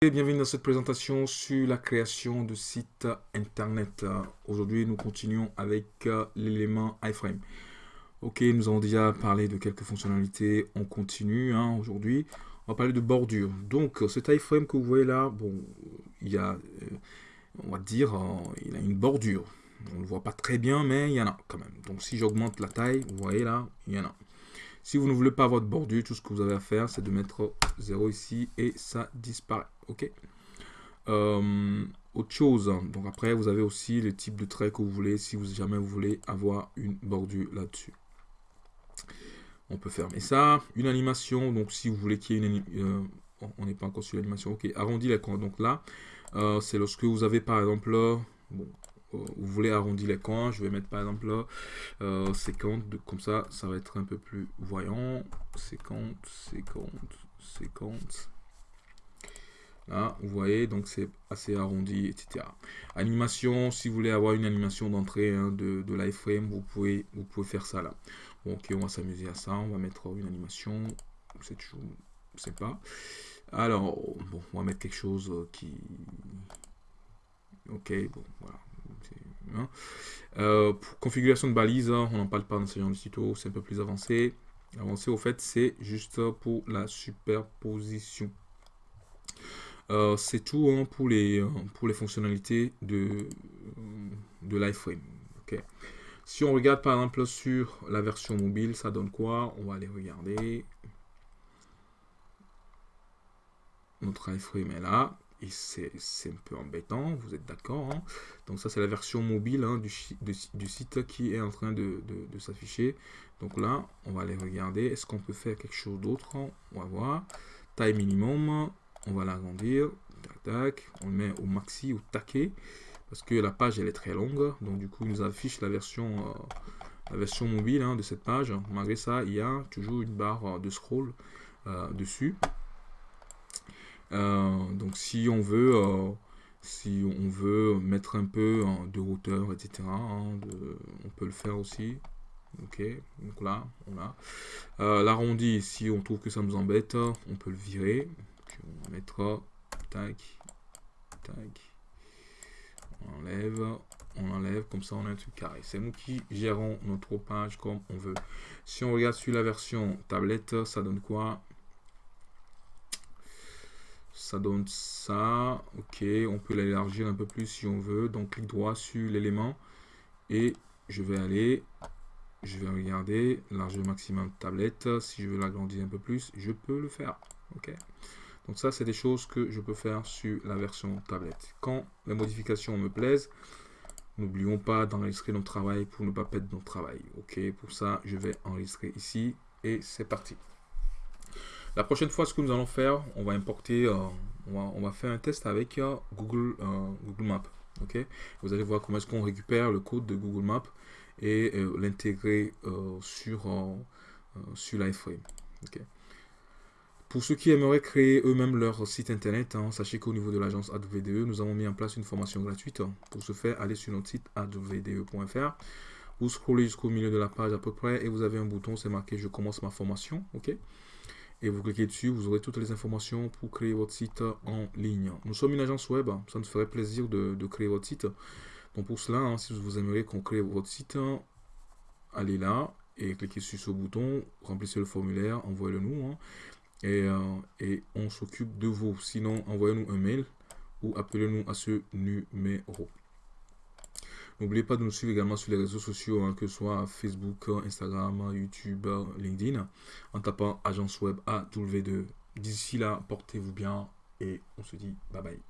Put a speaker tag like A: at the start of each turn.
A: Bienvenue dans cette présentation sur la création de sites internet. Aujourd'hui, nous continuons avec euh, l'élément iframe. Ok, nous avons déjà parlé de quelques fonctionnalités. On continue hein, aujourd'hui. On va parler de bordure. Donc, cet iframe que vous voyez là, bon, il y a, euh, on va dire, euh, il a une bordure. On ne le voit pas très bien, mais il y en a quand même. Donc, si j'augmente la taille, vous voyez là, il y en a. Si vous ne voulez pas avoir de bordure, tout ce que vous avez à faire, c'est de mettre 0 ici et ça disparaît. Ok? Euh, Autre chose, donc après, vous avez aussi le type de trait que vous voulez, si vous jamais vous voulez avoir une bordure là-dessus. On peut fermer ça. Une animation, donc si vous voulez qu'il y ait une euh, on n'est pas encore sur l'animation, ok, arrondi l'écran. Donc là, euh, c'est lorsque vous avez par exemple, bon, vous voulez arrondir les coins, je vais mettre par exemple là, euh, 50, comme ça, ça va être un peu plus voyant. 50, 50, 50. Là, vous voyez, donc c'est assez arrondi, etc. Animation, si vous voulez avoir une animation d'entrée hein, de, l'iframe, vous pouvez, vous pouvez faire ça là. Ok, on va s'amuser à ça. On va mettre une animation. C'est toujours pas. Alors, bon, on va mettre quelque chose qui... Ok, bon, voilà. Hein. Euh, configuration de balise, on n'en parle pas dans ce genre de tuto, c'est un peu plus avancé. Avancé, au fait, c'est juste pour la superposition. Euh, c'est tout hein, pour, les, euh, pour les fonctionnalités de, de l'iFrame. Si on regarde par exemple sur la version mobile, ça donne quoi? On va aller regarder. Notre iframe est là et c'est un peu embêtant, vous êtes d'accord. Hein. Donc ça c'est la version mobile hein, du, du, site qui est en train de, s'afficher. Donc là, on va aller regarder, est-ce qu'on peut faire quelque chose d'autre On va voir. Taille minimum, on va l'agrandir. Tac, tac. On le met au maxi, au taquet. Parce que la page elle est très longue. Donc du coup, il nous affiche la version, euh, la version mobile hein, de cette page. Malgré ça, il y a toujours une barre de scroll euh, dessus. Euh, donc si on veut euh, si on veut mettre un peu hein, de hauteur, etc. Hein, on peut le faire aussi. Ok, donc là, on a. Euh, l'arrondi, si on trouve que ça nous embête, on peut le virer. on tac, tac. On enlève, on enlève, comme ça on a un truc carré. C'est nous qui gérons notre page comme on veut. Si on regarde sur la version tablette, ça donne quoi? Ça donne ça. Ok, on peut l'élargir un peu plus si on veut. Donc, clic droit sur l'élément. Et je vais aller, je vais regarder largeur maximum tablette. Si je veux l'agrandir un peu plus, je peux le faire. Ok. Donc ça, c'est des choses que je peux faire sur la version tablette. Quand les modifications me plaisent, n'oublions pas d'enregistrer notre travail pour ne pas perdre notre travail. Ok, pour ça, je vais enregistrer ici et c'est parti. La prochaine fois, ce que nous allons faire, on va importer, euh, on, va, faire un test avec euh, Google, euh, Google Maps. Vous allez voir comment est-ce qu'on récupère le code de Google Maps et l'intégrer sur, sur l'iFrame. Pour ceux qui aimeraient créer eux-mêmes leur site internet, hein, sachez qu'au niveau de l'agence AdVDE, nous avons mis en place une formation gratuite. Pour ce faire, allez sur notre site advde.fr. Vous scrollez jusqu'au milieu de la page à peu près et vous avez un bouton, c'est marqué « Je commence ma formation ». Et vous cliquez dessus, vous aurez toutes les informations pour créer votre site en ligne. Nous sommes une agence web, ça nous ferait plaisir de, créer votre site. Donc pour cela, hein, si vous aimeriez qu'on crée votre site, allez là et cliquez sur ce bouton, remplissez le formulaire, envoyez-le nous hein, euh, et on s'occupe de vous. Sinon, envoyez-nous un mail ou appelez-nous à ce numéro. N'oubliez pas de nous suivre également sur les réseaux sociaux, hein, que ce soit Facebook, Instagram, YouTube, LinkedIn, en tapant Agence Web AW2. D'ici là, portez-vous bien et on se dit bye bye.